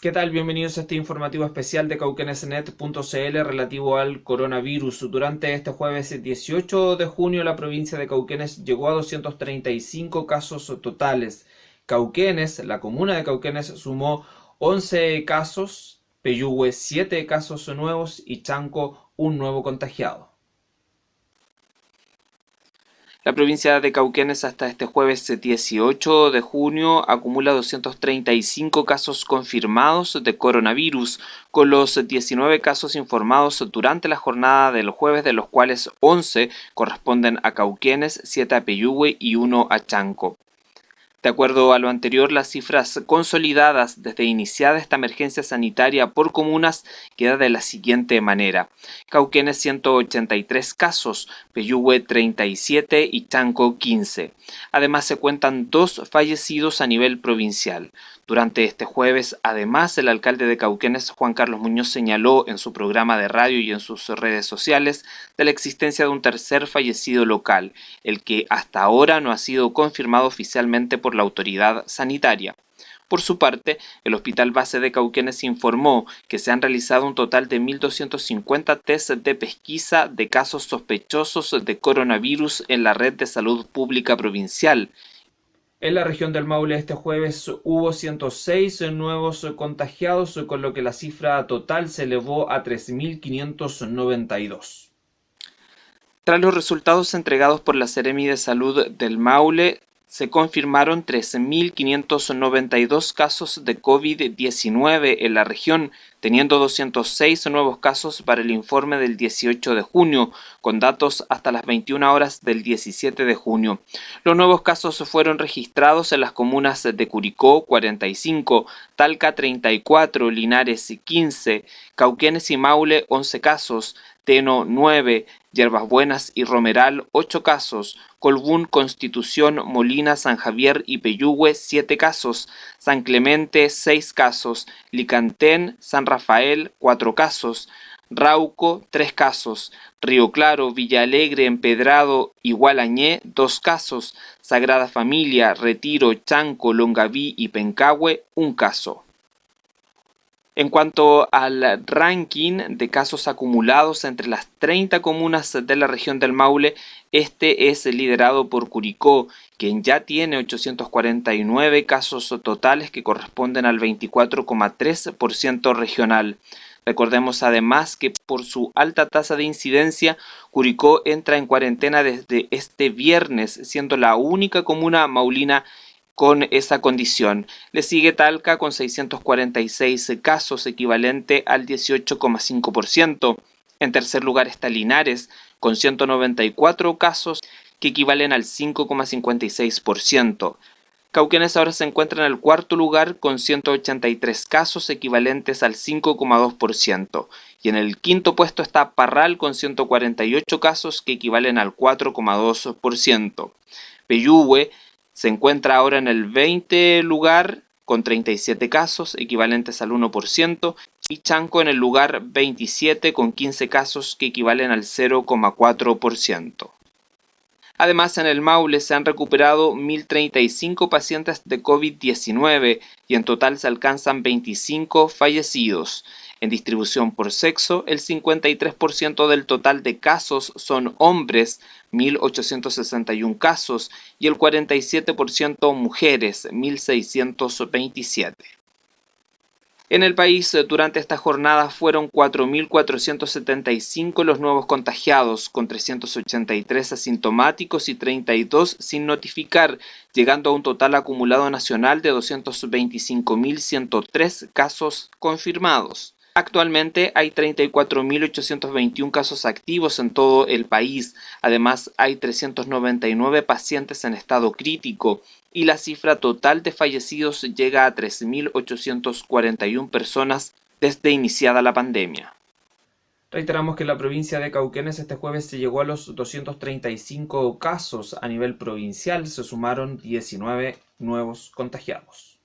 ¿Qué tal? Bienvenidos a este informativo especial de cauquenesnet.cl relativo al coronavirus. Durante este jueves 18 de junio la provincia de Cauquenes llegó a 235 casos totales. Cauquenes, la comuna de Cauquenes sumó 11 casos, Peyúgue 7 casos nuevos y Chanco un nuevo contagiado. La provincia de Cauquenes hasta este jueves 18 de junio acumula 235 casos confirmados de coronavirus, con los 19 casos informados durante la jornada del jueves, de los cuales 11 corresponden a Cauquenes, 7 a Peyúgue y 1 a Chanco. De acuerdo a lo anterior, las cifras consolidadas desde iniciada esta emergencia sanitaria por comunas queda de la siguiente manera. Cauquenes 183 casos, Peyúgue 37 y Chanco 15. Además se cuentan dos fallecidos a nivel provincial. Durante este jueves, además, el alcalde de Cauquenes, Juan Carlos Muñoz, señaló en su programa de radio y en sus redes sociales de la existencia de un tercer fallecido local, el que hasta ahora no ha sido confirmado oficialmente por la autoridad sanitaria. Por su parte, el Hospital Base de Cauquenes informó que se han realizado un total de 1.250 test de pesquisa de casos sospechosos de coronavirus en la red de salud pública provincial, en la región del Maule este jueves hubo 106 nuevos contagiados, con lo que la cifra total se elevó a 3.592. Tras los resultados entregados por la Seremi de Salud del Maule, se confirmaron 13.592 casos de COVID-19 en la región, teniendo 206 nuevos casos para el informe del 18 de junio, con datos hasta las 21 horas del 17 de junio. Los nuevos casos fueron registrados en las comunas de Curicó, 45, Talca, 34, Linares, 15, Cauquenes y Maule, 11 casos, Teno 9, Yerbas Buenas y Romeral 8 casos, Colbún, Constitución, Molina, San Javier y Peyúgue 7 casos, San Clemente 6 casos, Licantén, San Rafael 4 casos, Rauco 3 casos, Río Claro, Villa Alegre, Empedrado y Gualañé 2 casos, Sagrada Familia, Retiro, Chanco, Longaví y Pencahue 1 caso. En cuanto al ranking de casos acumulados entre las 30 comunas de la región del Maule, este es liderado por Curicó, quien ya tiene 849 casos totales que corresponden al 24,3% regional. Recordemos además que por su alta tasa de incidencia, Curicó entra en cuarentena desde este viernes, siendo la única comuna maulina con esa condición. Le sigue Talca con 646 casos, equivalente al 18,5%. En tercer lugar está Linares, con 194 casos, que equivalen al 5,56%. Cauquenes ahora se encuentra en el cuarto lugar con 183 casos equivalentes al 5,2%. Y en el quinto puesto está Parral con 148 casos que equivalen al 4,2%. Peyúgue se encuentra ahora en el 20 lugar con 37 casos, equivalentes al 1%, y Chanco en el lugar 27 con 15 casos que equivalen al 0,4%. Además, en el Maule se han recuperado 1.035 pacientes de COVID-19 y en total se alcanzan 25 fallecidos. En distribución por sexo, el 53% del total de casos son hombres, 1.861 casos, y el 47% mujeres, 1.627. En el país durante esta jornada fueron 4.475 los nuevos contagiados, con 383 asintomáticos y 32 sin notificar, llegando a un total acumulado nacional de 225.103 casos confirmados. Actualmente hay 34.821 casos activos en todo el país. Además, hay 399 pacientes en estado crítico y la cifra total de fallecidos llega a 3.841 personas desde iniciada la pandemia. Reiteramos que en la provincia de Cauquenes este jueves se llegó a los 235 casos a nivel provincial, se sumaron 19 nuevos contagiados.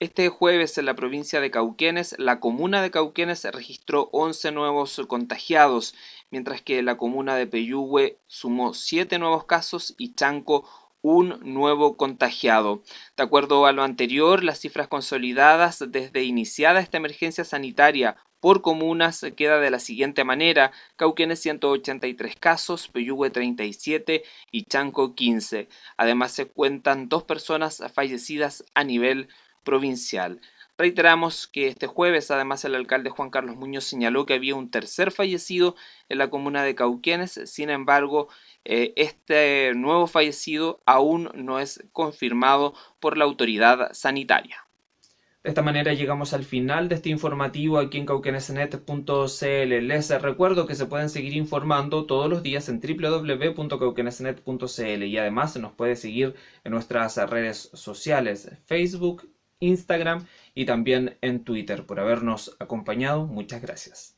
Este jueves en la provincia de Cauquenes, la comuna de Cauquenes registró 11 nuevos contagiados, mientras que la comuna de Peyúgue sumó 7 nuevos casos y Chanco un nuevo contagiado. De acuerdo a lo anterior, las cifras consolidadas desde iniciada esta emergencia sanitaria por comunas queda de la siguiente manera, Cauquenes 183 casos, Peyúgue 37 y Chanco 15. Además se cuentan dos personas fallecidas a nivel provincial. Reiteramos que este jueves, además, el alcalde Juan Carlos Muñoz señaló que había un tercer fallecido en la comuna de Cauquenes. Sin embargo, eh, este nuevo fallecido aún no es confirmado por la autoridad sanitaria. De esta manera llegamos al final de este informativo aquí en cauquenesnet.cl. Les recuerdo que se pueden seguir informando todos los días en www.cauquenesnet.cl y además nos puede seguir en nuestras redes sociales, Facebook, Instagram y también en Twitter. Por habernos acompañado, muchas gracias.